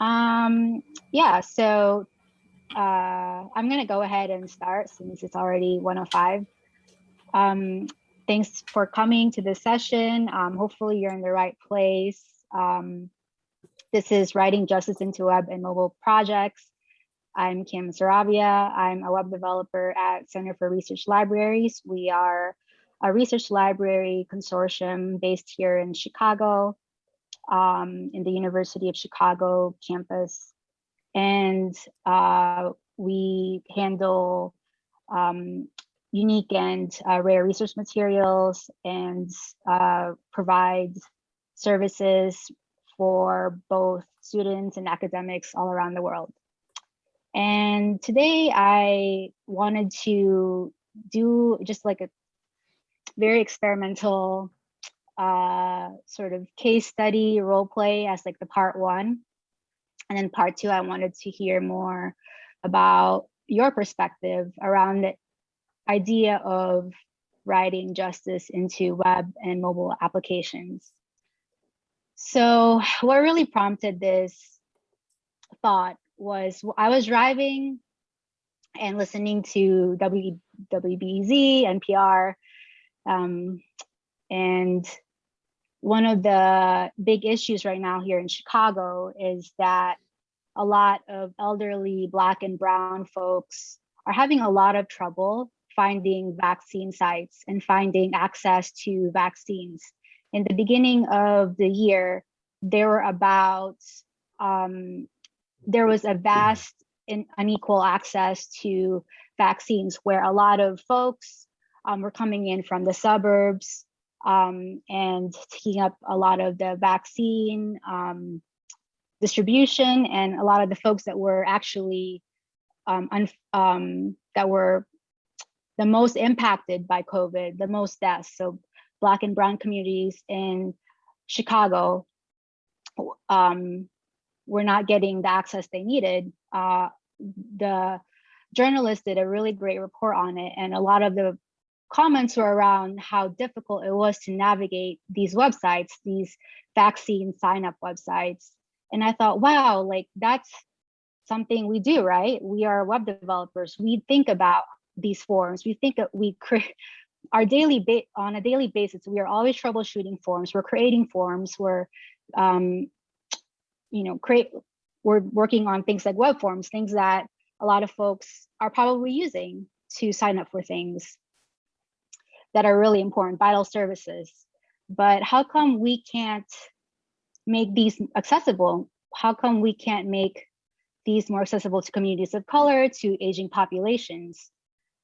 Um, yeah, so uh, I'm gonna go ahead and start since it's already 105. Um, thanks for coming to this session. Um, hopefully you're in the right place. Um, this is Writing Justice into Web and Mobile Projects. I'm Kim Saravia. I'm a web developer at Center for Research Libraries. We are a research library consortium based here in Chicago, um, in the University of Chicago campus. And uh, we handle um, unique and uh, rare research materials and uh, provide services for both students and academics all around the world. And today I wanted to do just like a very experimental uh, sort of case study role play as like the part one. And then part two, I wanted to hear more about your perspective around the idea of writing justice into web and mobile applications. So what really prompted this thought was I was driving and listening to w, WBEZ, NPR, um, and one of the big issues right now here in Chicago is that a lot of elderly Black and Brown folks are having a lot of trouble finding vaccine sites and finding access to vaccines. In the beginning of the year, there were about, um, there was a vast and unequal access to vaccines where a lot of folks um, were coming in from the suburbs um, and taking up a lot of the vaccine um, distribution and a lot of the folks that were actually um, um, that were the most impacted by COVID, the most deaths. So Black and Brown communities in Chicago um, were not getting the access they needed. Uh, the journalist did a really great report on it and a lot of the comments were around how difficult it was to navigate these websites, these vaccine sign up websites. And I thought, wow, like that's something we do, right? We are web developers. We think about these forms. We think that we create our daily on a daily basis. We are always troubleshooting forms. We're creating forms. We're, um, you know, create. We're working on things like web forms, things that a lot of folks are probably using to sign up for things that are really important, vital services. But how come we can't make these accessible? How come we can't make these more accessible to communities of color, to aging populations?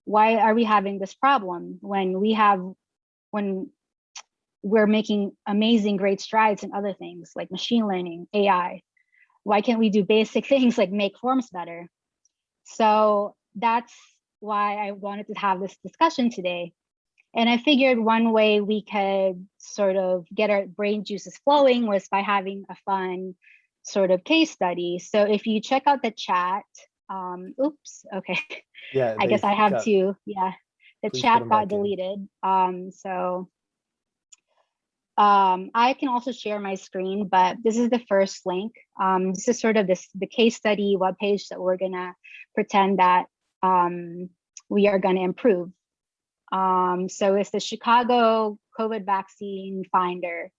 Why are we having this problem when we have, when we're making amazing great strides in other things like machine learning, AI? Why can't we do basic things like make forms better? So that's why I wanted to have this discussion today and I figured one way we could sort of get our brain juices flowing was by having a fun sort of case study. So if you check out the chat, um, oops, okay. Yeah, I guess I have got, to, yeah, the chat got deleted. Um, so um, I can also share my screen, but this is the first link. Um, this is sort of this the case study webpage that we're gonna pretend that um, we are gonna improve. Um, so it's the Chicago COVID vaccine finder.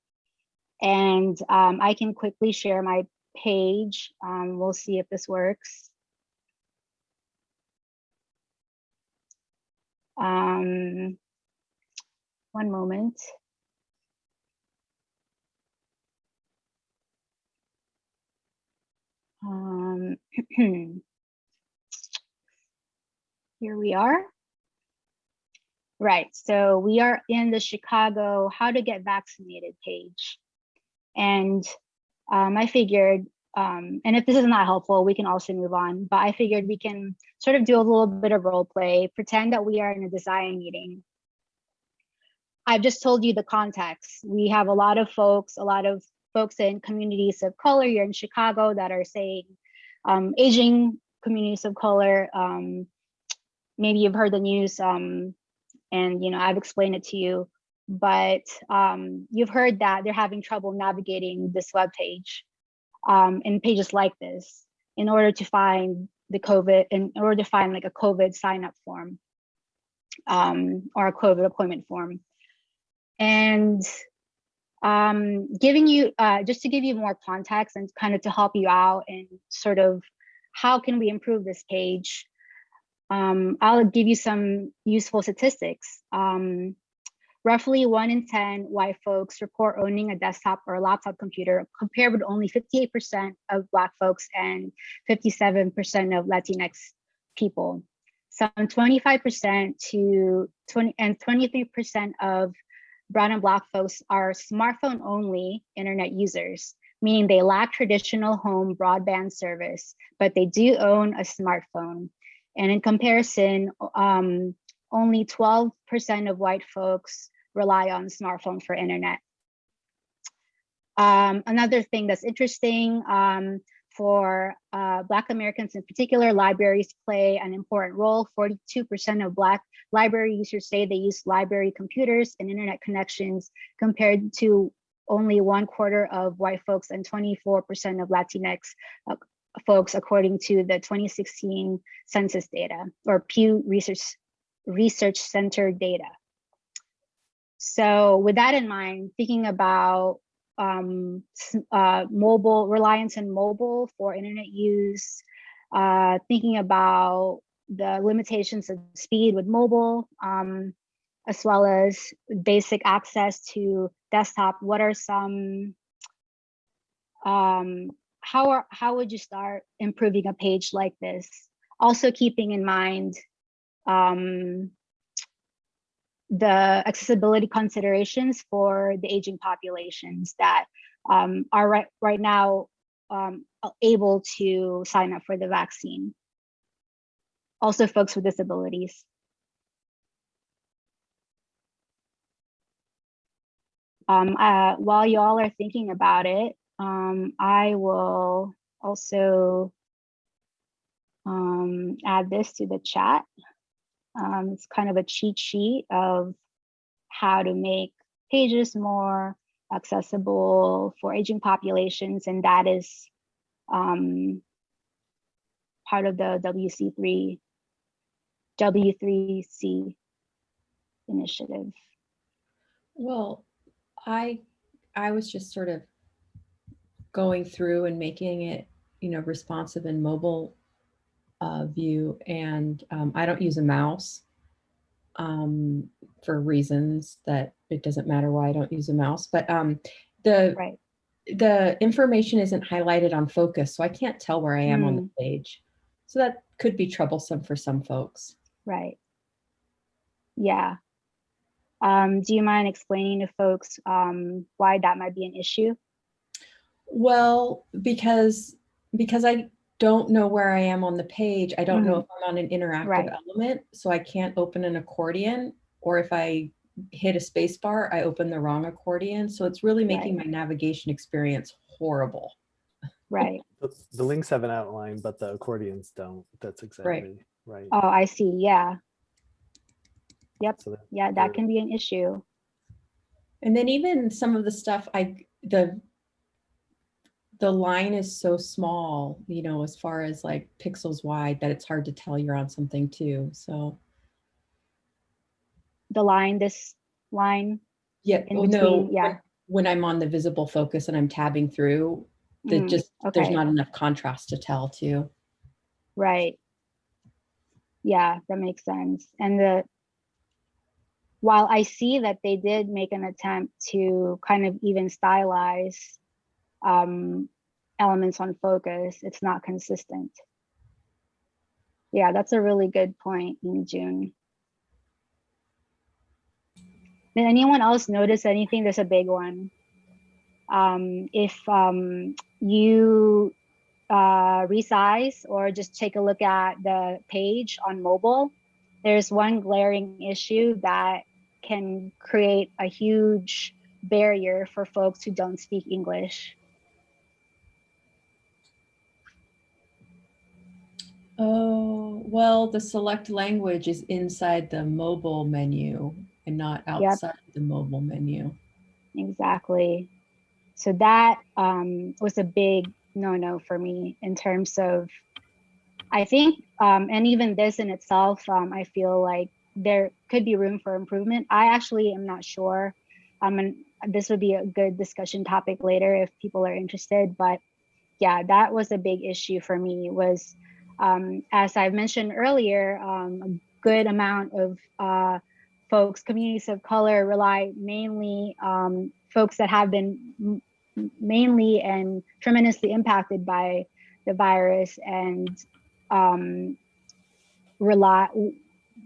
And um, I can quickly share my page. Um, we'll see if this works. Um, one moment. Um, here we are. Right, so we are in the Chicago how to get vaccinated page. And um, I figured, um, and if this is not helpful, we can also move on, but I figured we can sort of do a little bit of role play, pretend that we are in a design meeting. I've just told you the context. We have a lot of folks, a lot of folks in communities of color here in Chicago that are saying um, aging communities of color. Um, maybe you've heard the news um, and you know I've explained it to you, but um, you've heard that they're having trouble navigating this web page. um, in pages like this in order to find the COVID, in order to find like a COVID sign up form um, or a COVID appointment form. And um, giving you, uh, just to give you more context and kind of to help you out and sort of how can we improve this page, um, I'll give you some useful statistics. Um, roughly one in 10 white folks report owning a desktop or a laptop computer compared with only 58% of black folks and 57% of Latinx people. Some 25% to 20 and 23% of brown and black folks are smartphone only internet users, meaning they lack traditional home broadband service, but they do own a smartphone. And in comparison, um, only 12% of white folks rely on smartphone for internet. Um, another thing that's interesting um, for uh, Black Americans in particular, libraries play an important role. 42% of Black library users say they use library computers and internet connections compared to only one quarter of white folks and 24% of Latinx uh, folks, according to the 2016 census data or Pew Research, Research Center data. So with that in mind, thinking about um, uh, mobile reliance on mobile for internet use, uh, thinking about the limitations of speed with mobile, um, as well as basic access to desktop. What are some, um, how, are, how would you start improving a page like this? Also keeping in mind um, the accessibility considerations for the aging populations that um, are right, right now um, able to sign up for the vaccine. Also folks with disabilities. Um, uh, while y'all are thinking about it, um, I will also um, add this to the chat. Um, it's kind of a cheat sheet of how to make pages more accessible for aging populations, and that is um, part of the WC3 W3C initiative. Well, I I was just sort of going through and making it, you know, responsive and mobile uh, view and um, I don't use a mouse um, for reasons that it doesn't matter why I don't use a mouse, but um, the right. the information isn't highlighted on focus, so I can't tell where I am mm. on the hmm. page. So that could be troublesome for some folks. Right. Yeah. Um, do you mind explaining to folks um, why that might be an issue? Well, because because I don't know where I am on the page. I don't mm -hmm. know mm-hmm. if I'm on an interactive right. element, so I can't open an accordion, or if I hit a space bar, I open the wrong accordion. So it's really making right. my navigation experience horrible. Right. The, the, links have an outline, but the accordions don't. That's exactly right. right. Oh, I see. Yeah. Yep. So yeah, that can be an issue. And then even some of the stuff I the the line is so small, you know, as far as like pixels wide that it's hard to tell you're on something too. So the line, this line. Yeah, in between, no, yeah. When, when, I'm on the visible focus and I'm tabbing through, that mm, just okay. there's not enough contrast to tell too. Right. Yeah, that makes sense. And the while I see that they did make an attempt to kind of even stylize um, elements on focus, it's not consistent. Yeah, that's a really good point in June. Did anyone else notice anything? There's a big one. Um, if um, you uh, resize or just take a look at the page on mobile, there's one glaring issue that can create a huge barrier for folks who don't speak English. Oh, well, the select language is inside the mobile menu and not outside yep. the mobile menu. Exactly. So that um, was a big no no for me in terms of I think, um, and even this in itself, um, I feel like there could be room for improvement. I actually am not sure. Um, and this would be a good discussion topic later if people are interested. But yeah, that was a big issue for me. Was um, as I've mentioned earlier, um, a good amount of uh, folks, communities of color, rely mainly um, folks that have been mainly and tremendously impacted by the virus and um, rely,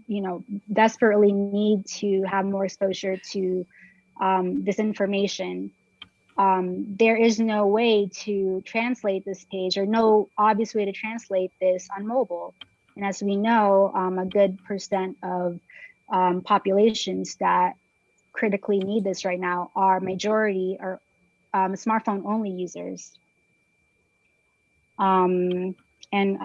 you know, desperately need to have more exposure to um, this information. Um, there is no way to translate this page or no obvious way to translate this on mobile. And as we know, um, a good percent of um, populations that critically need this right now are majority or um, smartphone only users. Um, and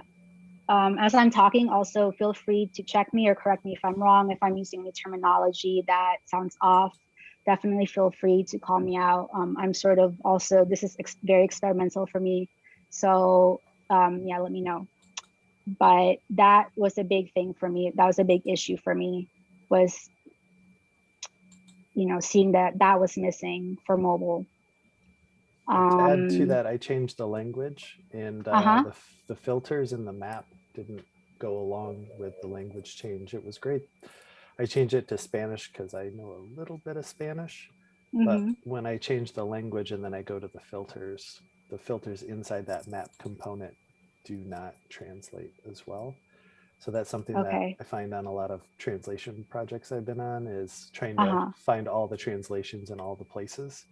um, as I'm talking, also feel free to check me or correct me if I'm wrong, if I'm using the terminology that sounds off. Definitely feel free to call me out. Um, I'm sort of also, this is ex very experimental for me. So um, yeah, let me know. But that was a big thing for me. That was a big issue for me was, you know, seeing that that was missing for mobile. to add to Um, that, I changed the language and uh, Uh-huh. the, f- the filters in the map didn't go along with the language change. It was great. I changed it to Spanish because I know a little bit of Spanish, but mhm, when I change the language and then I go to the filters, the filters inside that map component do not translate as well. So that's something Okay. that I find on a lot of translation projects I've been on is trying to Uh-huh. find all the translations in all the places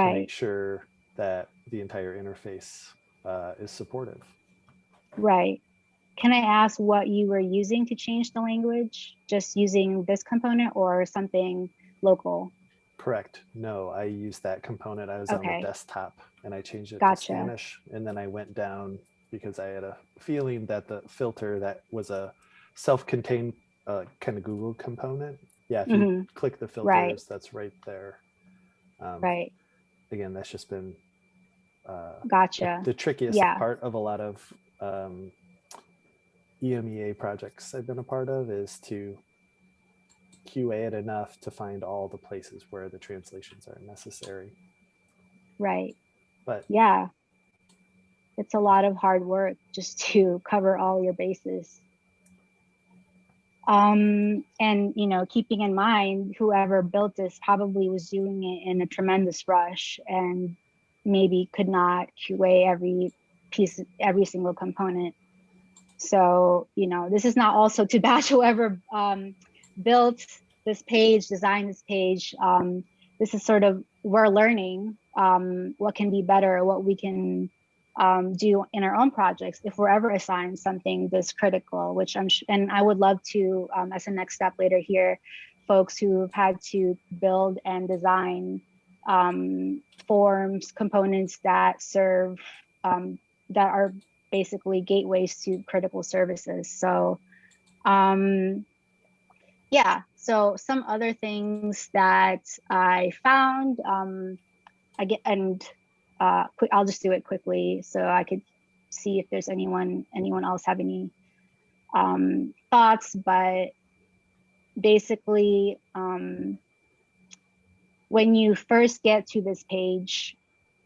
to make sure that the entire interface uh, is supportive. Right. Can I ask what you were using to change the language? Just using this component or something local? Correct. No, I used that component. I was on the desktop and I changed it Gotcha. to Spanish. And then I went down because I had a feeling that the filter that was a self-contained uh, kind of Google component. Yeah, if you Mhm, click the filters, Right. that's right there. Um, Right. Again, that's just been uh, the- Gotcha. the trickiest Yeah. part of a lot of um, EMEA projects I've been a part of is to QA it enough to find all the places where the translations are necessary. Right. But Yeah. It's a lot of hard work just to cover all your bases. Um, and you know, keeping in mind whoever built this probably was doing it in a tremendous rush and maybe could not QA every piece, every single component. So, you know, this is not also to bash whoever um, built this page, designed this page. Um, this is sort of we're learning um, what can be better, what we can um, do in our own projects if we're ever assigned something this critical. Which I'm and I would love to, um, as a next step later here, folks who've had to build and design um, forms, components that serve um, that are basically gateways to critical services. So, um, yeah. So some other things that I found, um, I get and uh, quick. I'll just do it quickly so I could see if there's anyone anyone else have any um, thoughts. But basically, um, when you first get to this page,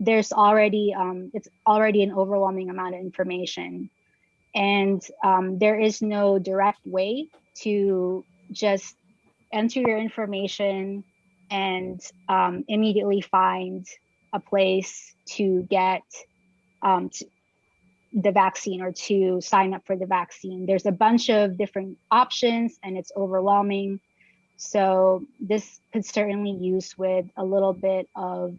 there's already um, it's already an overwhelming amount of information, and um, there is no direct way to just enter your information and um, immediately find a place to get um, t- the vaccine or to sign up for the vaccine. There's a bunch of different options and it's overwhelming. So this could certainly use with a little bit of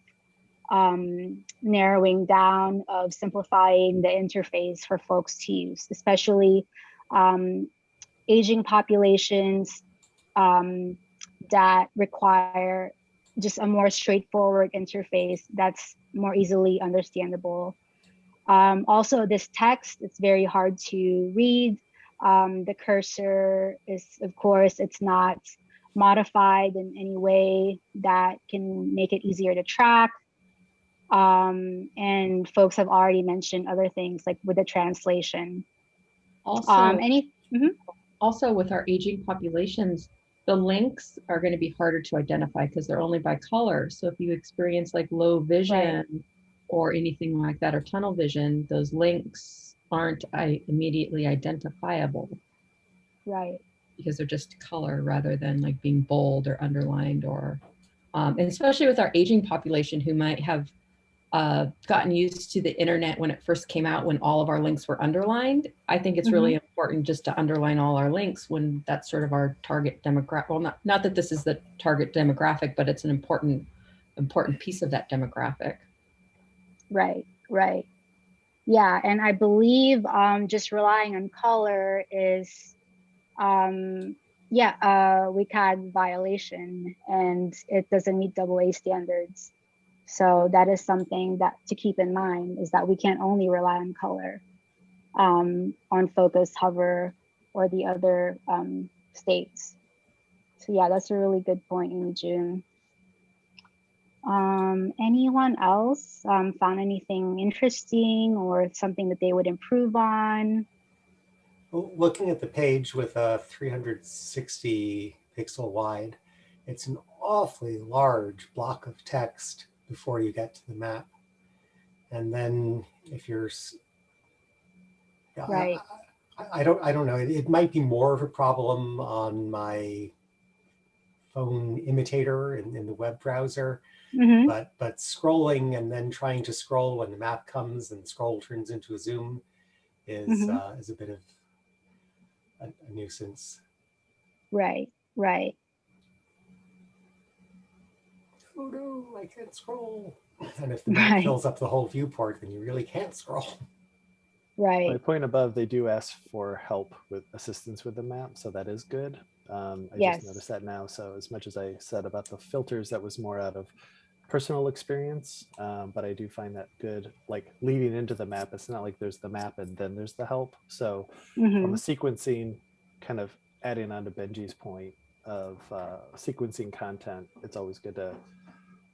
um, narrowing down of simplifying the interface for folks to use, especially um, aging populations um, that require just a more straightforward interface that's more easily understandable. Um, also, this text, it's very hard to read. Um, the cursor is, of course, it's not modified in any way that can make it easier to track. Um, and folks have already mentioned other things like with the translation. Also, Um, any, also with our aging populations, the links are going to be harder to identify because they're only by color. So if you experience like low vision or anything like that or tunnel vision, those links aren't I, immediately identifiable right, because they're just color rather than like being bold or underlined or um, and especially with our aging population who might have uh, gotten used to the internet when it first came out when all of our links were underlined i think it's really important just to underline all our links when that's sort of our target demographic well not not that this is the target demographic but it's an important important piece of that demographic right, right. Yeah, and I believe um, just relying on color is, um, yeah, uh, WCAG violation, and it doesn't meet double A standards. So that is something that to keep in mind is that we can't only rely on color, um, on focus, hover, or the other um, states. So yeah, that's a really good point, Amy June. Um, anyone else um, found anything interesting or something that they would improve on? Looking at the page with a 360 pixel wide, it's an awfully large block of text before you get to the map. And then if you're, Right. I, I don't, I don't know. It, it might be more of a problem on my phone emulator in, in the web browser, Mhm. but but scrolling and then trying to scroll when the map comes and scroll turns into a zoom is Mhm. uh, is a bit of a, a nuisance. Right, right, Oh no, I can't scroll. And if the map Right. fills up the whole viewport, then you really can't scroll. Right. My point above, they do ask for help with assistance with the map, so that is good. Um, I Yes. just noticed that now. So as much as I said about the filters, that was more out of personal experience, um, but I do find that good. Like leading into the map, it's not like there's the map and then there's the help. So Mhm. from a sequencing, kind of adding on to Benji's point of uh, sequencing content, it's always good to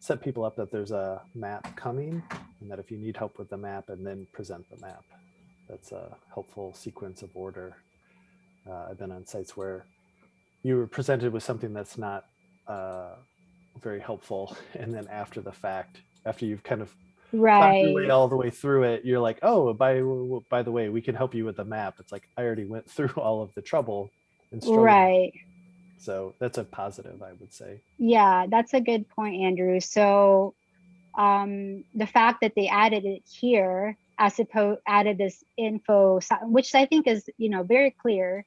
set people up that there's a map coming and that if you need help with the map and then present the map, that's a helpful sequence of order. Uh, I've been on sites where you were presented with something that's not uh, very helpful. And then after the fact, after you've kind of found your way Right, all the way through it, you're like, oh, by by the way, we can help you with the map. It's like I already went through all of the trouble and right. So that's a positive, I would say. Yeah, that's a good point, Andrew. So um, the fact that they added it here, as opposed added this info, which I think is you know very clear,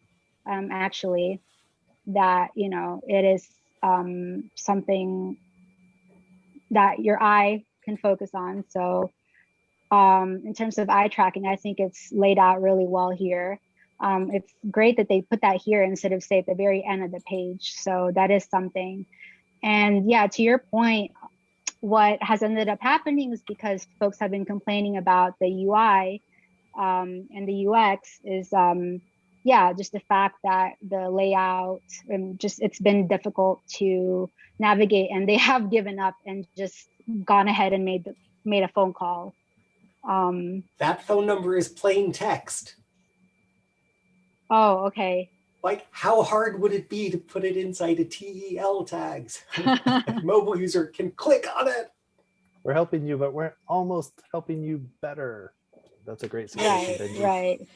um, actually, that you know it is um, something that your eye can focus on. So um, in terms of eye tracking, I think it's laid out really well here. Um, it's great that they put that here instead of say at the very end of the page. So that is something. And yeah, to your point, what has ended up happening is because folks have been complaining about the UI um, and the UX is, um, yeah, just the fact that the layout and just it's been difficult to navigate, and they have given up and just gone ahead and made the, made a phone call. Um, That phone number is plain text. Oh, okay. Like, how hard would it be to put it inside a TEL tags? A Mobile user can click on it. We're helping you, but we're almost helping you better. That's a great suggestion. right, Benji.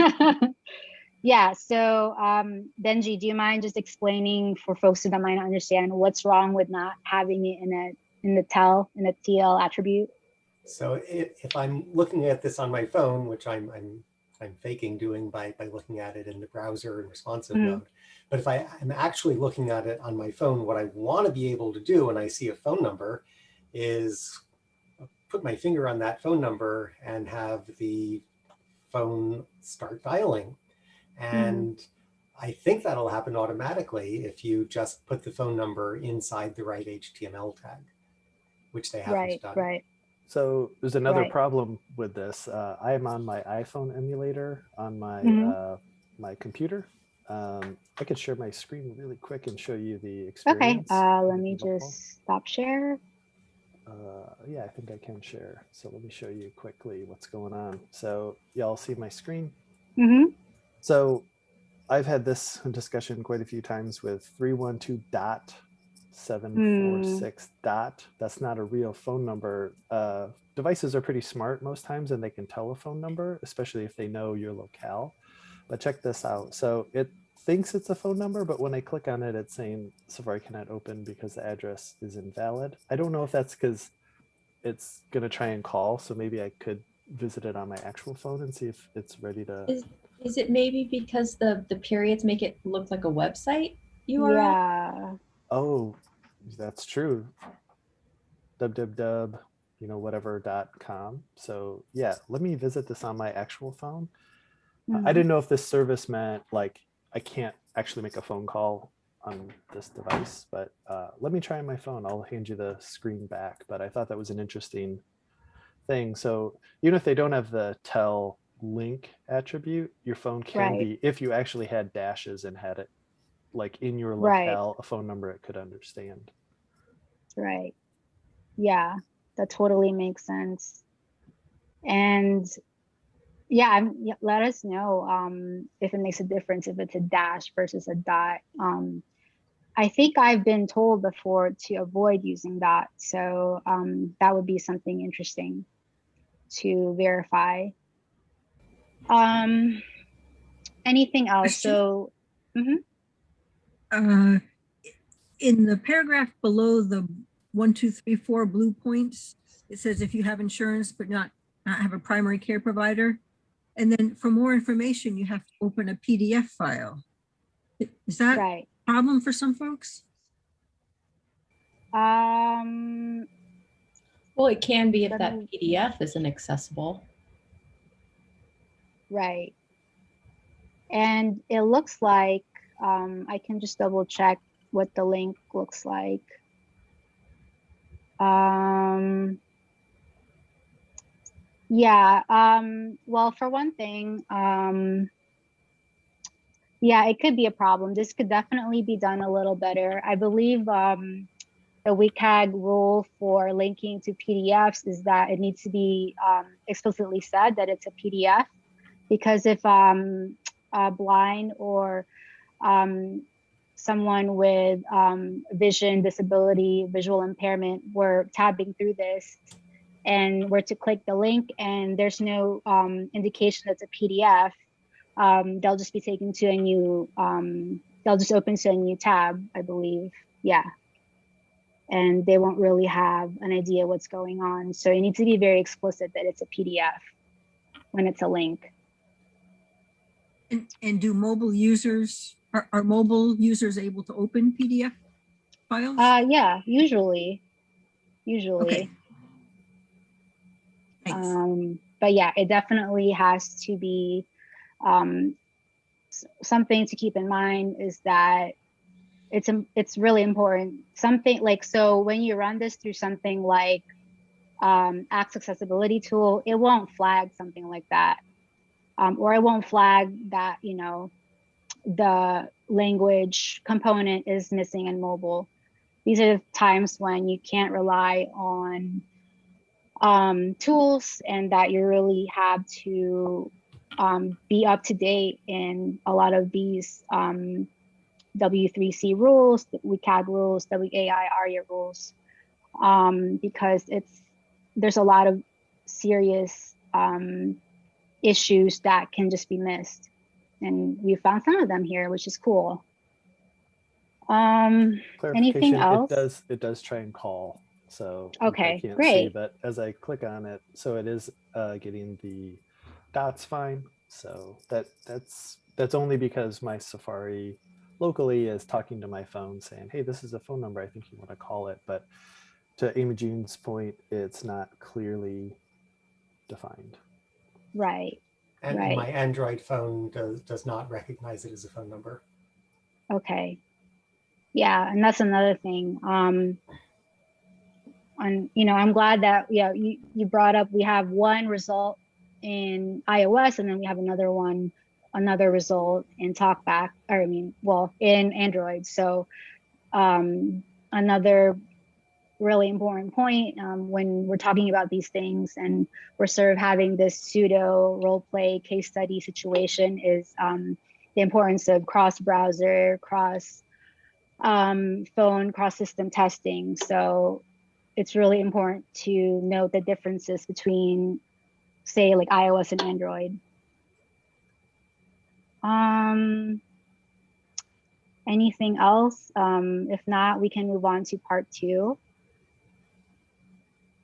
right. yeah. So, um, Benji, do you mind just explaining for folks who don't might not understand what's wrong with not having it in a in the tel in the TL attribute? So if, if I'm looking at this on my phone, which I'm I'm I'm faking doing by by looking at it in the browser in responsive Mhm. mode, but if I am actually looking at it on my phone, what I want to be able to do when I see a phone number is put my finger on that phone number and have the phone start dialing. And I think that'll happen automatically if you just put the phone number inside the right HTML tag, which they haven't Right, done. right. So there's another Right. problem with this. Uh, I am on my iPhone emulator on my Mhm. uh, my computer. Um, I could share my screen really quick and show you the Okay. experience. Uh, let me just stop share. uh, yeah, I think I can share. So let me show you quickly what's going on. So y'all see my screen? hmm So I've had this discussion quite a few times with 312 dot 746 dot. That's not a real phone number. Uh, devices are pretty smart most times and they can tell a phone number, especially if they know your locale. But check this out. So it thinks it's a phone number, but when I click on it, it's saying Safari cannot open because the address is invalid. I don't know if that's because it's going to try and call. So maybe I could visit it on my actual phone and see if it's ready to. Is, is it maybe because the, the periods make it look like a website URL? Yeah. Oh, that's true. www, you know, whatever dot com. So yeah, let me visit this on my actual phone. Uh, I Mhm. didn't know if this service meant like I can't actually make a phone call on this device, but uh, let me try on my phone. I'll hand you the screen back. But I thought that was an interesting thing. So even if they don't have the tel link attribute, your phone can Right. be if you actually had dashes and had it like in your Right. locale, a phone number it could understand. Right. Yeah, that totally makes sense. And yeah, I'm, let us know um, if it makes a difference if it's a dash versus a dot. Um, I think I've been told before to avoid using dot, so um, that would be something interesting to verify. Um, anything else? Question? So, uh, in the paragraph below the one, two, three, four blue points, it says if you have insurance but not, not have a primary care provider. And then for more information, you have to open a PDF file. Is that a problem for some folks? Um, Well, it can be if that me- PDF isn't accessible. Right. And it looks like, um, I can just double check what the link looks like. Um, yeah, um, well, for one thing, um, yeah, it could be a problem. This could definitely be done a little better. I believe, um, the WCAG rule for linking to PDFs is that it needs to be, um, explicitly said that it's a PDF because if um, blind or um, someone with um, vision disability, visual impairment were tabbing through this and were to click the link and there's no um, indication that's a PDF, um, they'll just be taken to a new, um, they'll just open to a new tab, I believe. Yeah. And they won't really have an idea what's going on. So you need to be very explicit that it's a PDF when it's a link. And, and do mobile users, are, are mobile users able to open PDF files? Uh, yeah, usually, usually. Okay. Thanks. Um, but yeah, it definitely has to be, um, something to keep in mind is that it's, it's really important. Something like, so when you run this through something like, um, Axe accessibility tool, it won't flag something like that. Um, or it won't flag that, you know, the language component is missing in mobile. These are the times when you can't rely on um, tools and that you really have to um, be up to date in a lot of these um, W3C rules, WCAG rules, WAI ARIA rules, um, because it's there's a lot of serious um, issues that can just be missed. And we found some of them here, which is cool. Um, Anything Clarification, else? It does, it does try and call. So Okay, can't see, great. But as I click on it, so it is uh, getting the dots fine. So that that's that's only because my Safari locally is talking to my phone saying, hey, this is a phone number. I think you want to call it. But to Amy June's point, it's not clearly defined. right. And Right. my Android phone does, does not recognize it as a phone number. Okay. Yeah, and that's another thing. Um, and you know, I'm glad that yeah, you, you brought up we have one result in iOS and then we have another one, another result in TalkBack, or I mean, well, in Android. So um another really important point um, when we're talking about these things and we're sort of having this pseudo role play case study situation is um, the importance of cross browser, cross um, phone, cross system testing. So it's really important to note the differences between, say, like iOS and Android. Um, anything else? Um, if not, we can move on to part two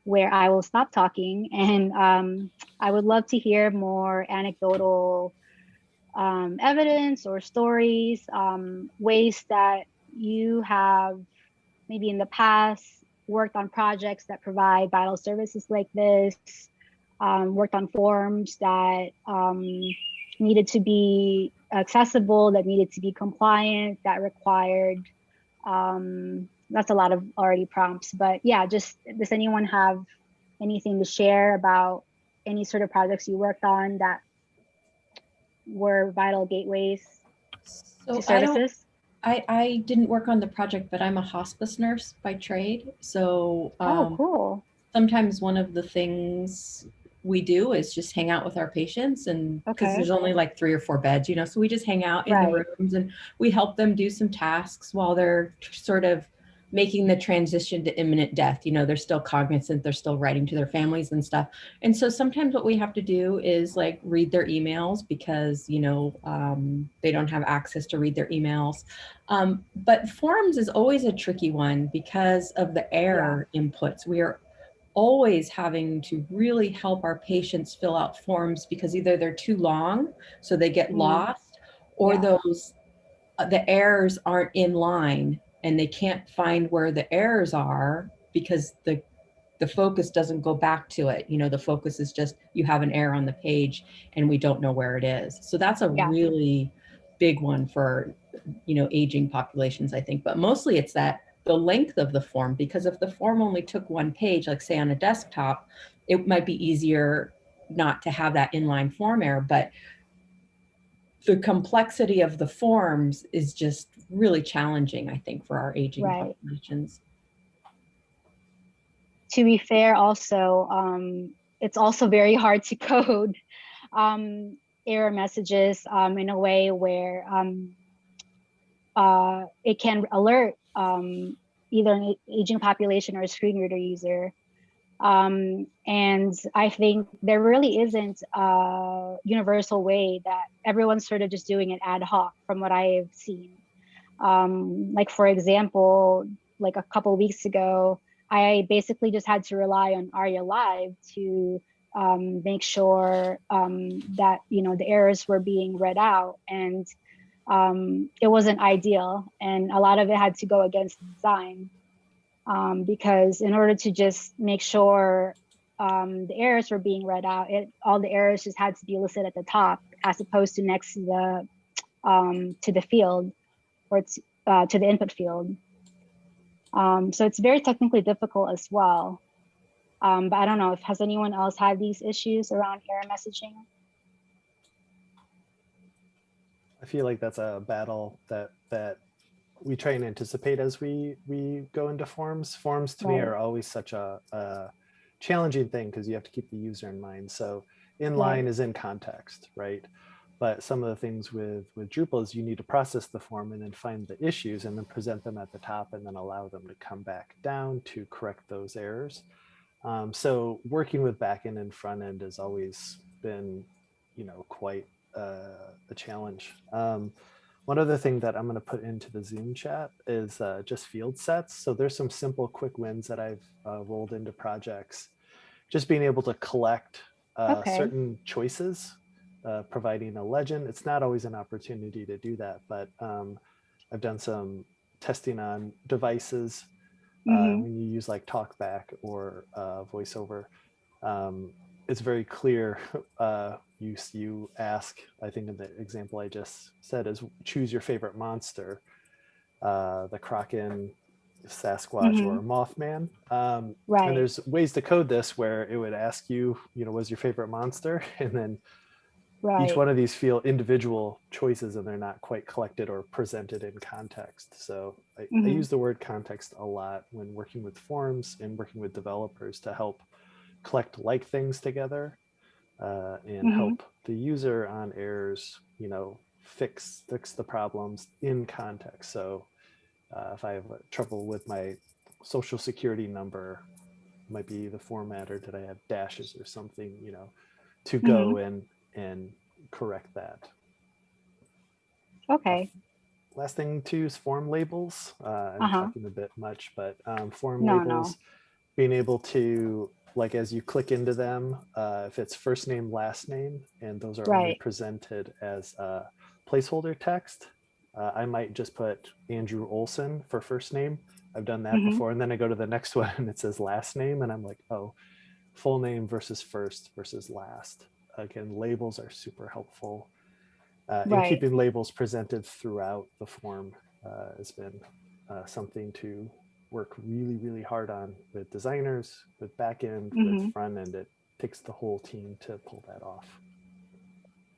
where I will stop talking and um, I would love to hear more anecdotal um, evidence or stories, um, ways that you have maybe in the past worked on projects that provide vital services like this, um, worked on forms that um, needed to be accessible, that needed to be compliant, that required um, that's a lot of already prompts, but yeah, just does anyone have anything to share about any sort of projects you worked on that were vital gateways So to I don't, services? I, I didn't work on the project, but I'm a hospice nurse by trade. So oh, um, cool. sometimes one of the things we do is just hang out with our patients and because Okay. there's only like three or four beds, you know, so we just hang out in Right. the rooms and we help them do some tasks while they're sort of making the transition to imminent death. You know, they're still cognizant, they're still writing to their families and stuff. And so sometimes what we have to do is like read their emails because, you know, um, they don't have access to read their emails. Um, but forms is always a tricky one because of the error inputs. We are always having to really help our patients fill out forms because either they're too long, so they get Mm. lost, or Yeah. those uh, the errors aren't in line and they can't find where the errors are because the the focus doesn't go back to it. You know, the focus is just you have an error on the page and we don't know where it is. So that's a Yeah. really big one for you know aging populations i think but mostly it's that the length of the form because if the form only took one page like say on a desktop it might be easier not to have that inline form error but the complexity of the forms is just really challenging i think for our aging Right. populations to be fair, also, um, it's also very hard to code um, error messages um, in a way where um, uh, it can alert um, either an aging population or a screen reader user. Um, and I think there really isn't a universal way that everyone's sort of just doing it ad hoc from what I've seen. Um, like, for example, like a couple weeks ago, I basically just had to rely on ARIA Live to um, make sure um, that you know the errors were being read out, and um, it wasn't ideal, and a lot of it had to go against design um, because in order to just make sure um, the errors were being read out, it all the errors just had to be listed at the top as opposed to next to the um, to the field or to, uh, to the input field. Um, so it's very technically difficult as well. Um, but I don't know if has anyone else had these issues around error messaging? I feel like that's a battle that that we try and anticipate as we we go into forms. Forms to me are always such a, a challenging thing because you have to keep the user in mind. So in Right. line is in context, right? But some of the things with with Drupal is you need to process the form and then find the issues and then present them at the top and then allow them to come back down to correct those errors. Um, so working with backend and front end has always been, you know, quite uh, a challenge. Um, one other thing that I'm going to put into the Zoom chat is uh, just field sets. So there's some simple quick wins that I've uh, rolled into projects. Just being able to collect uh, Okay. certain choices, uh, providing a legend. It's not always an opportunity to do that, but um, I've done some testing on devices uh, Mhm. when you use like talkback or uh, voiceover. Um, it's very clear. Uh, you you ask. I think in the example I just said is choose your favorite monster, uh, the Kraken, Sasquatch, or Mothman. Um, and there's ways to code this where it would ask you, you know, what's your favorite monster, and then Right. each one of these feel individual choices and they're not quite collected or presented in context. So I, I Mhm. use the word context a lot when working with forms and working with developers to help collect like things together uh, and Mhm. help the user on errors, you know, fix fix the problems in context. So uh, if I have uh, trouble with my social security number, might be the format or did I have dashes or something, you know, to go and and correct that. Okay. Last thing too is form labels. Uh, I'm Uh-huh. talking a bit much, but um, form No, no. labels, being able to like as you click into them, uh, if it's first name, last name, and those are only presented as uh, placeholder text, uh, I might just put Andrew Olson for first name. I've done that Mhm. before, and then I go to the next one and it says last name, and I'm like, oh, full name versus first versus last. Again, labels are super helpful. Uh, and Right. keeping labels presented throughout the form uh, has been uh, something to work really, really hard on with designers, with backend, Mhm. with front end. It takes the whole team to pull that off.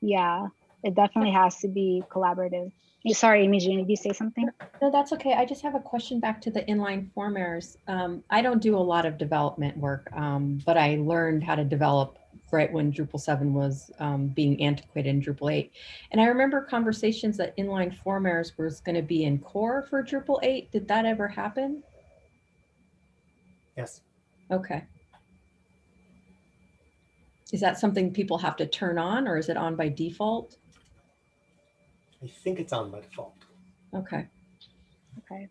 Yeah. It definitely has to be collaborative. Sorry, Imogen, did you say something? No, that's okay. I just have a question back to the inline form errors. Um, I don't do a lot of development work, um, but I learned how to develop right when Drupal 7 was um, being antiquated in Drupal 8. And I remember conversations that inline form errors was going to be in core for Drupal 8. Did that ever happen? Yes. Okay. Is that something people have to turn on or is it on by default? I think it's on by default. Okay. Okay.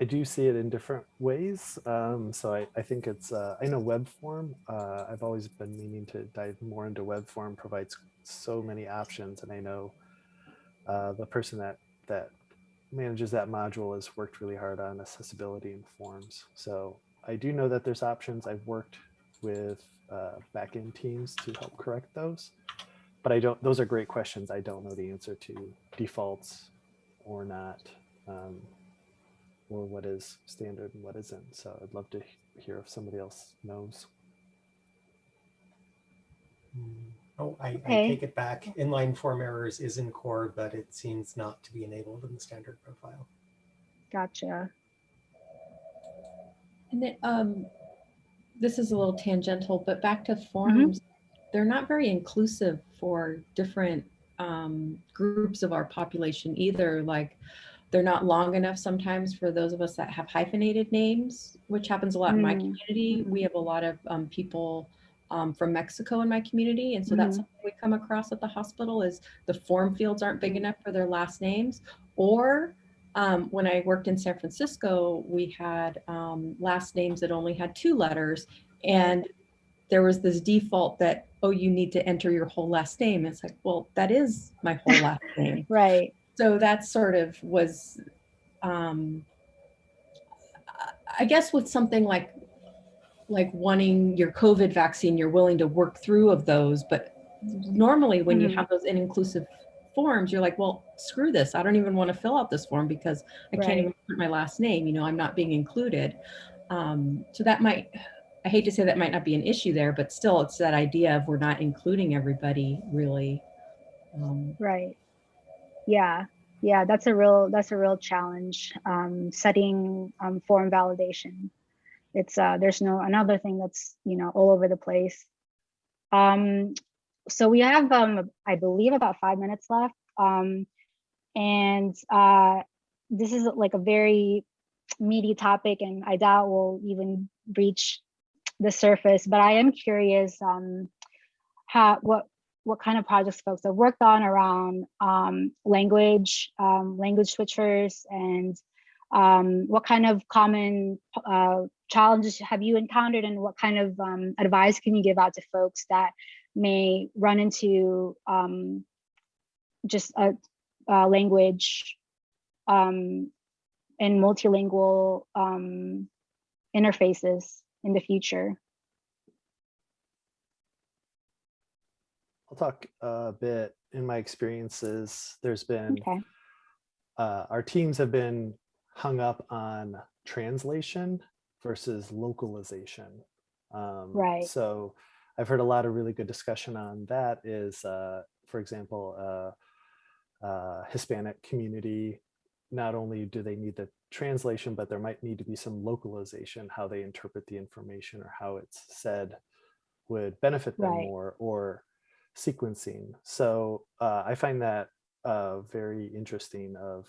I do see it in different ways. Um, so I, I think it's, uh, I know web form, uh, I've always been meaning to dive more into web form provides so many options. And I know uh, the person that, that manages that module has worked really hard on accessibility and forms. So I do know that there's options. I've worked with uh, backend teams to help correct those. But I don't, those are great questions. I don't know the answer to defaults or not. Um, or what is standard and what isn't. So I'd love to hear if somebody else knows. Mm, Oh, I, I take it back. Inline form errors is in core, but it seems not to be enabled in the standard profile. Gotcha. And then, um, this is a little tangential, but back to forms, they're not very inclusive for different um, groups of our population either. Like, they're not long enough sometimes for those of us that have hyphenated names, which happens a lot in my Mm. community. We have a lot of um, people um, from Mexico in my community, and so that's Mhm. something we come across at the hospital is the form fields aren't big enough for their last names, or um, when I worked in San Francisco, we had um, last names that only had two letters, and there was this default that oh, you need to enter your whole last name. It's like, well, that is my whole last name. Right. So that sort of was, um, I guess, with something like like wanting your COVID vaccine, you're willing to work through of those, but normally when you Mhm. have those inclusive forms, you're like, well, screw this. I don't even want to fill out this form because I Right. can't even put my last name. You know, I'm not being included. Um, so that might, I hate to say that might not be an issue there, but still, it's that idea of we're not including everybody really. Um, Right. Yeah. Yeah, that's a real that's a real challenge. Um, setting um, form validation. It's uh, there's no another thing that's you know all over the place. Um, so we have um, I believe about five minutes left. Um, and uh, this is like a very meaty topic, and I doubt we'll even reach the surface. But I am curious um, how what what kind of projects folks have worked on around um, language, um, language switchers, and um, what kind of common uh, challenges have you encountered, and what kind of um, advice can you give out to folks that may run into um, just a, a language um, and multilingual um, interfaces in the future? I'll talk a bit in my experiences. There's been Okay. uh, our teams have been hung up on translation versus localization. Um, Right. So I've heard a lot of really good discussion on that is uh, for example, uh, uh, Hispanic community, not only do they need the translation, but there might need to be some localization, how they interpret the information or how it's said would benefit them Right. more or sequencing. So uh, I find that uh, very interesting of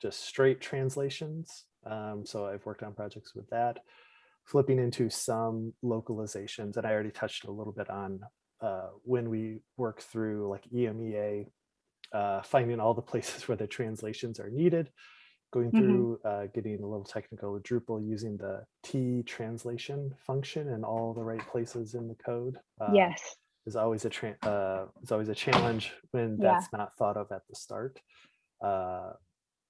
just straight translations. Um, so I've worked on projects with that, flipping into some localizations. And I already touched a little bit on uh, when we work through like EMEA, uh, finding all the places where the translations are needed, going Mhm. through, uh, getting a little technical with Drupal using the T translation function in all the right places in the code. uh, Yes. is always a tra- uh, is always a challenge when Yeah. that's not thought of at the start.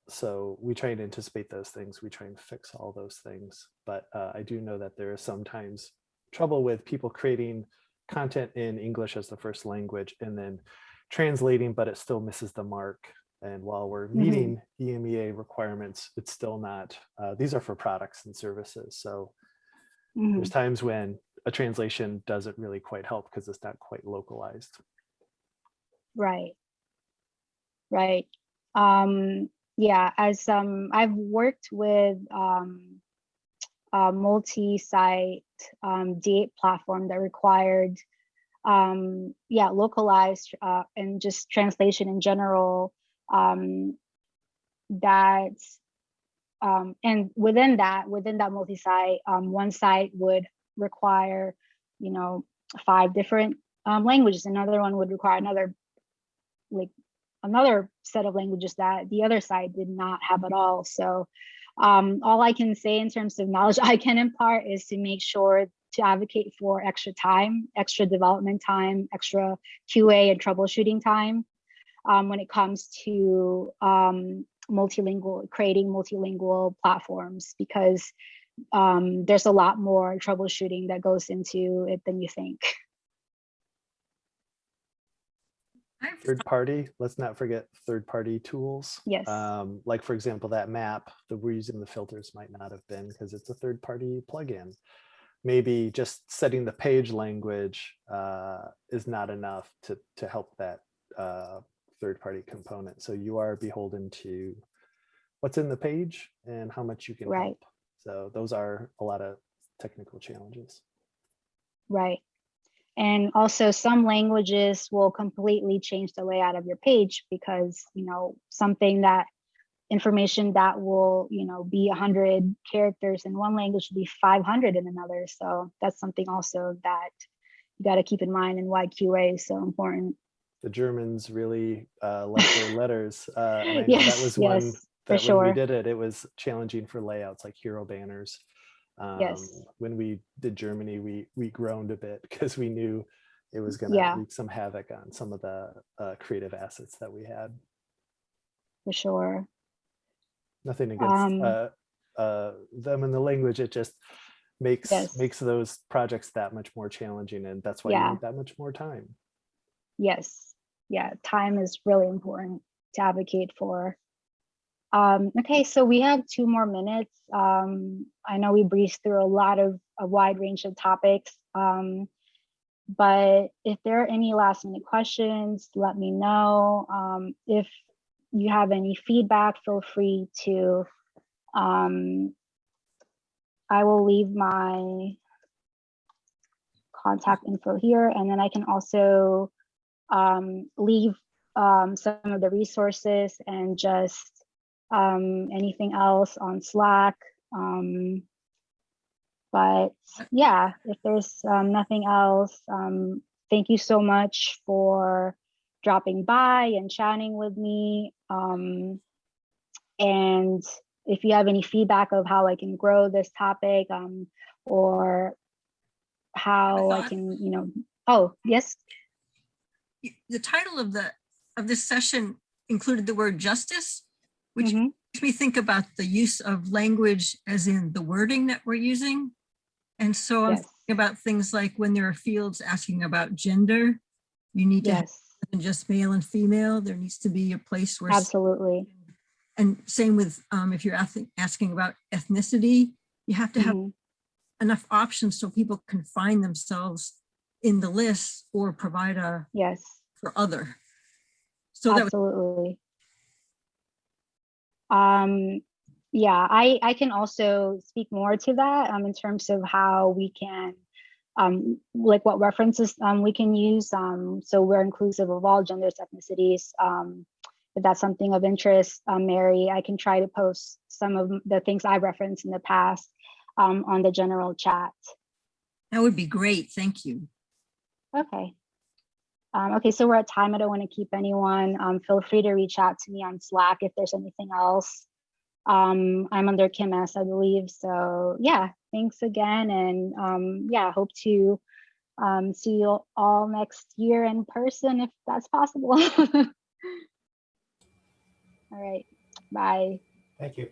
So we try and anticipate those things. We try and fix all those things. But uh, I do know that there is sometimes trouble with people creating content in English as the first language and then translating, but it still misses the mark. And while we're Mhm. meeting EMEA requirements, it's still not. Uh, these are for products and services. So Mhm. there's times when a translation doesn't really quite help because it's not quite localized. Right. Right. Um, yeah, as um, I've worked with um, a multi-site um, date platform that required, um, yeah, localized uh, and just translation in general. Um, that um, and within that, within that multi-site, um, one site would require, you know, five different um, languages. Another one would require another like another set of languages that the other side did not have at all. So um, all I can say in terms of knowledge I can impart is to make sure to advocate for extra time, extra development time, extra QA and troubleshooting time um, when it comes to um, multilingual, creating multilingual platforms because um, there's a lot more troubleshooting that goes into it than you think. I've Third party, let's not forget third party tools. Yes. Um, like for example, that map, the reason the filters might not have been because it's a third party plugin. Maybe just setting the page language uh, is not enough to, to help that uh, third party component. So you are beholden to what's in the page and how much you can Right. help. So those are a lot of technical challenges. Right. And also some languages will completely change the layout of your page because, you know, something that information that will, you know, be 100 characters in one language will be 500 in another. So that's something also that you got to keep in mind and why QA is so important. The Germans really uh, like their letters. Uh, and I know Yes, that was one yes, for that when sure. we did it, it was challenging for layouts like hero banners. Um, Yes. When we did Germany, we we groaned a bit because we knew it was going to Yeah. wreak some havoc on some of the uh, creative assets that we had. For sure. Nothing against Um, uh, uh, them and the language. It just makes Yes. makes those projects that much more challenging, and that's why Yeah. you need that much more time. Yes. Yeah. Time is really important to advocate for. Um, okay, so we have two more minutes. Um, I know we breezed through a lot of a wide range of topics. Um, but if there are any last minute questions, let me know. Um, if you have any feedback, feel free to. Um, I will leave my contact info here, and then I can also um, leave some of the resources and just um, anything else on Slack. Um, but yeah, if there's um, nothing else, um, thank you so much for dropping by and chatting with me. Um, and if you have any feedback of how I can grow this topic um, or how I thought- can, you know, oh, yes, the title of the, of this session included the word justice, which mhm, makes me think about the use of language as in the wording that we're using. And so I'm thinking about things like when there are fields asking about gender, you need to have yes, than just male and female. There needs to be a place where. absolutely. And same with um, if you're asking, asking about ethnicity, you have to have Mhm, enough options so people can find themselves in the list or provide a Yes, for other. So Absolutely. Um, yeah, I, I can also speak more to that um, in terms of how we can, um, like what references um, we can use. Um, so we're inclusive of all genders, ethnicities. Um, if that's something of interest, um, Mary, I can try to post some of the things I referenced in the past um, on the general chat. that would be great. Thank you. Okay. Um, okay, so we're at time. I don't want to keep anyone. Um, feel free to reach out to me on Slack if there's anything else. Um, I'm under Kim S, I believe. So yeah, thanks again. And um, yeah, hope to um, see you all next year in person if that's possible. all right, bye. Thank you.